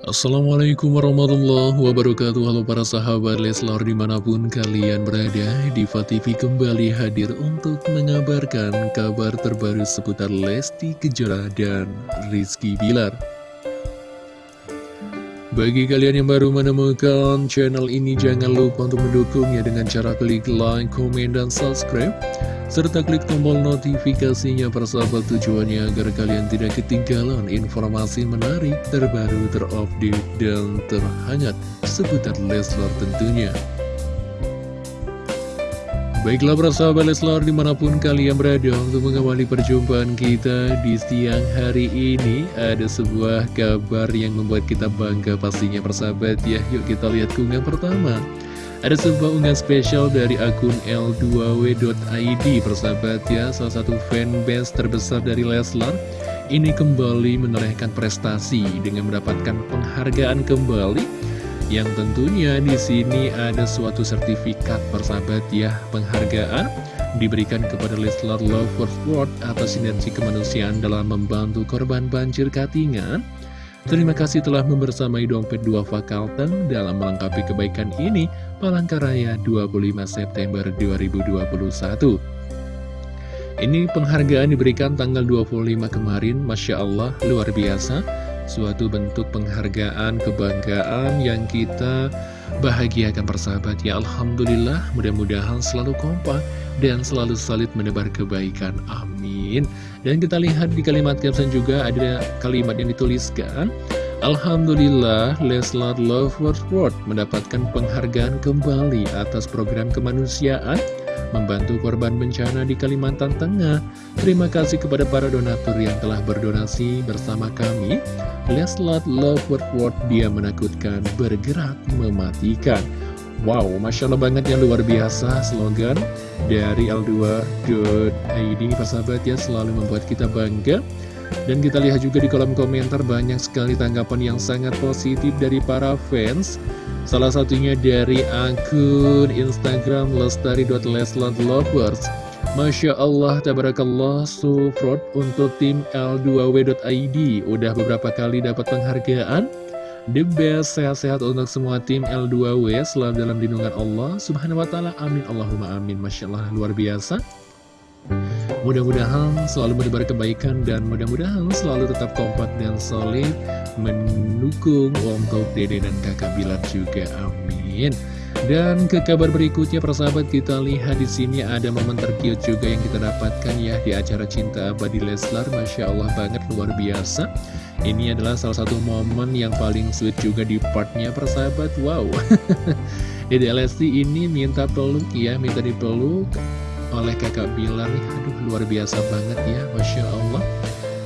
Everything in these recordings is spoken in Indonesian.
Assalamualaikum warahmatullahi wabarakatuh. Halo para sahabat Leslar di mana pun kalian berada Diva TV kembali hadir untuk mengabarkan kabar terbaru seputar Lesti Kejora dan Rizky Bilar bagi kalian yang baru menemukan channel ini, jangan lupa untuk mendukungnya dengan cara klik like, komen, dan subscribe. Serta klik tombol notifikasinya persahabat tujuannya agar kalian tidak ketinggalan informasi menarik, terbaru, terupdate, dan terhangat seputar Leslar tentunya. Baiklah para sahabat Leslar di mana pun kalian berada untuk mengawali perjumpaan kita di siang hari ini Ada sebuah kabar yang membuat kita bangga pastinya persahabat ya. Yuk kita lihat keunggahan pertama. Ada sebuah unggahan spesial dari akun L2W.id persahabat ya. Salah satu fanbase terbesar dari Leslar Ini kembali menorehkan prestasi dengan mendapatkan penghargaan kembali yang tentunya di sini ada suatu sertifikat persahabat ya penghargaan diberikan kepada Leslar Lovers World atas sinergi kemanusiaan dalam membantu korban banjir Katingan. Terima kasih telah membersamai dompet dua Fakalteng dalam melengkapi kebaikan ini Palangkaraya 25 September 2021. Ini penghargaan diberikan tanggal 25 kemarin, Masya Allah, luar biasa suatu bentuk penghargaan, kebanggaan yang kita bahagiakan persahabat ya Alhamdulillah mudah-mudahan selalu kompak dan selalu solid menebar kebaikan. Amin. Dan kita lihat di kalimat caption juga ada kalimat yang dituliskan Alhamdulillah Leslar Lovers World mendapatkan penghargaan kembali atas program kemanusiaan membantu korban bencana di Kalimantan Tengah. Terima kasih kepada para donatur yang telah berdonasi bersama kami. Leslat Love Word Word dia menakutkan, bergerak mematikan. Wow, Masya Allah banget yang luar biasa slogan dari L2.id persahabat ya selalu membuat kita bangga. Dan kita lihat juga di kolom komentar banyak sekali tanggapan yang sangat positif dari para fans. Salah satunya dari akun Instagram lestari.leslandlovers Masya Allah, tabarakallah, support untuk tim L2W.id Udah beberapa kali dapat penghargaan. The best, sehat-sehat untuk semua tim L2W Selalu dalam lindungan Allah Subhanahu wa ta'ala, amin. Allahumma amin. Masya Allah, luar biasa Mudah-mudahan selalu menebar kebaikan dan mudah-mudahan selalu tetap kompak dan solid mendukung untuk dede dan kakak Bilar juga. Amin. Dan ke kabar berikutnya persahabat kita lihat di sini ada momen terkiut juga yang kita dapatkan ya di acara Cinta Abadi Leslar. Masya Allah banget luar biasa. Ini adalah salah satu momen yang paling sweet juga di partnya persahabat. Wow. Dede Lesti ini minta peluk ya, minta dipeluk oleh kakak Bilar nih. Aduh luar biasa banget ya Masya Allah.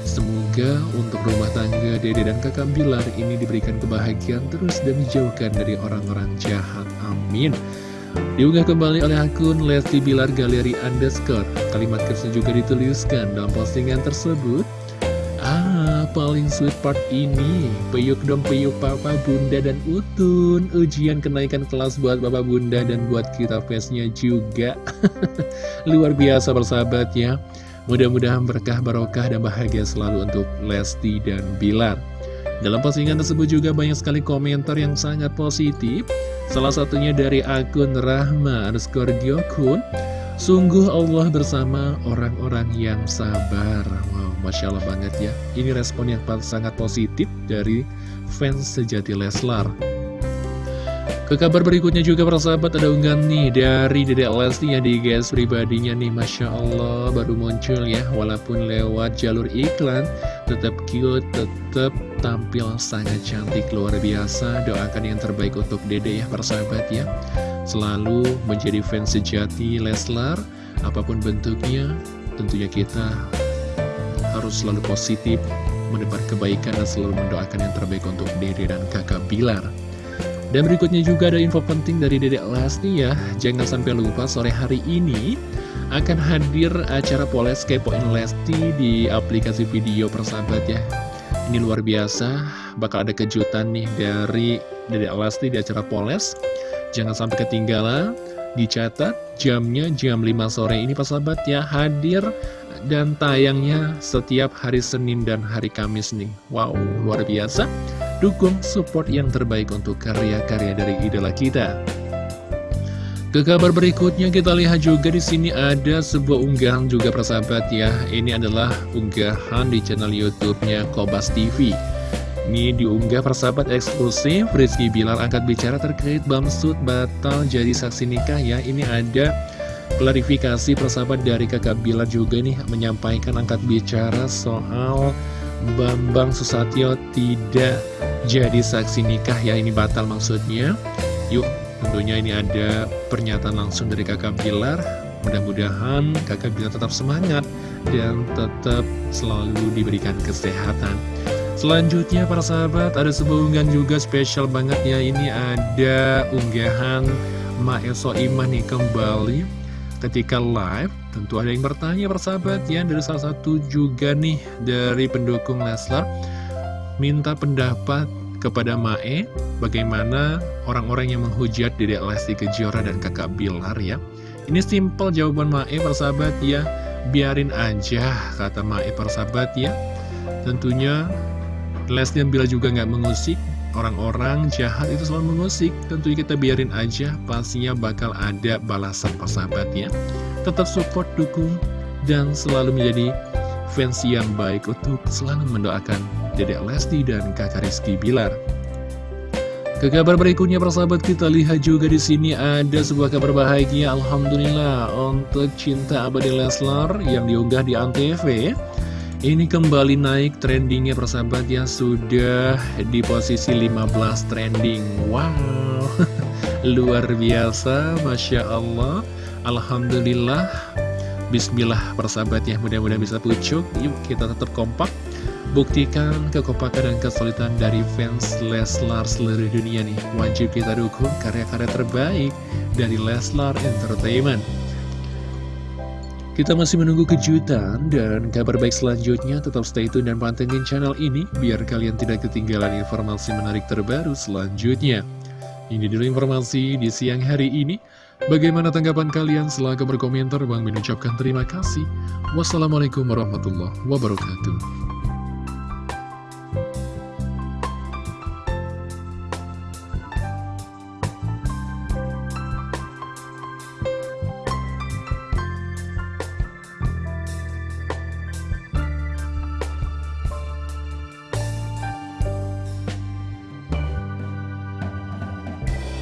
Semoga untuk rumah tangga dede dan kakak Bilar ini diberikan kebahagiaan terus dan dijauhkan dari orang-orang jahat. Amin. Diunggah kembali oleh akun Lesti Bilar Galeri Underscore. Kalimat kerja juga dituliskan dalam postingan tersebut paling sweet part ini. Peyuk dong peyuk papa, bunda, dan utun. Ujian kenaikan kelas buat papa, bunda, dan buat kita fansnya juga. Luar biasa persahabat ya Mudah-mudahan berkah, barokah, dan bahagia selalu untuk Lesti dan Bilar. Dalam postingan tersebut juga banyak sekali komentar yang sangat positif. Salah satunya dari akun Rahma underscore Gyokun Sungguh Allah bersama orang-orang yang sabar. Wow, Masya Allah banget ya. Ini respon yang sangat positif dari fans sejati Leslar. Ke kabar berikutnya juga persahabat ada unggahan nih dari Dedek Lesti yang di guys pribadinya nih. Masya Allah baru muncul ya. Walaupun lewat jalur iklan tetap cute, tetap tampil sangat cantik luar biasa. Doakan yang terbaik untuk Dede ya persahabat ya Selalu menjadi fans sejati Leslar Apa pun bentuknya tentunya kita harus selalu positif Menebar kebaikan dan selalu mendoakan yang terbaik untuk Dede dan kakak Bilar. Dan berikutnya juga ada info penting dari Dedek Lesti ya. Jangan sampai lupa sore hari ini akan hadir acara Poles Kepoin Lesti di aplikasi video persahabat ya. Ini luar biasa, bakal ada kejutan nih dari Dedek Lesti di acara Poles Jangan sampai ketinggalan, dicatat jamnya jam 5 sore ini persahabat ya Hadir dan tayangnya setiap hari Senin dan hari Kamis nih Wow, luar biasa dukung support yang terbaik untuk karya-karya dari idola kita. Ke kabar berikutnya kita lihat juga di sini ada sebuah unggahan juga persahabat ya. Ini adalah unggahan di channel YouTube-nya Kobas TV. Ini diunggah persahabat eksklusif Rizky Bilar angkat bicara terkait Bamsud batal jadi saksi nikah ya. Ini ada klarifikasi persahabat dari kakak Bilar juga nih menyampaikan angkat bicara soal Bambang Susatyo tidak jadi saksi nikah ya. Ini batal maksudnya. Yuk Tentunya ini ada pernyataan langsung dari kakak Bilar Mudah-mudahan kakak Bilar tetap semangat dan tetap selalu diberikan kesehatan Selanjutnya para sahabat ada sebuah unggahan juga spesial banget ya Ini ada unggahan Maeso Iman nih kembali. Ketika live Tentu ada yang bertanya para sahabat ya Dari salah satu juga nih dari pendukung Leslar Minta pendapat kepada Mae bagaimana orang-orang yang menghujat Dedek Lesti Kejora dan kakak Bilar ya. Ini simple jawaban Mae persahabat ya. Biarin aja kata Mae persahabat ya. Tentunya Lesti dan Bilar juga nggak mengusik. Orang-orang jahat itu selalu mengusik. Tentunya kita biarin aja pastinya bakal ada balasan persahabat ya tetap support dukung dan selalu menjadi fans yang baik untuk selalu mendoakan Dedek Lesti dan kakak Rizky Bilar. Ke kabar berikutnya persahabat kita lihat juga di sini ada sebuah kabar bahagia Alhamdulillah untuk cinta abadi Leslar yang diunggah di Antv ini kembali naik trendingnya persahabat yang sudah di posisi 15 trending. Wow. Luar biasa Masya Allah. Alhamdulillah. Bismillah persahabat ya. Mudah-mudahan bisa pucuk. Yuk kita tetap kompak. Buktikan kekompakan dan kesulitan dari fans Leslar seluruh dunia nih. Wajib kita dukung karya-karya terbaik dari Leslar Entertainment kita masih menunggu kejutan dan kabar baik selanjutnya. Tetap stay tune dan pantengin channel ini biar kalian tidak ketinggalan informasi menarik terbaru selanjutnya. Ini dulu informasi di siang hari ini. Bagaimana tanggapan kalian? Silahkan berkomentar. Bang mengucapkan terima kasih. Wassalamualaikum warahmatullahi wabarakatuh.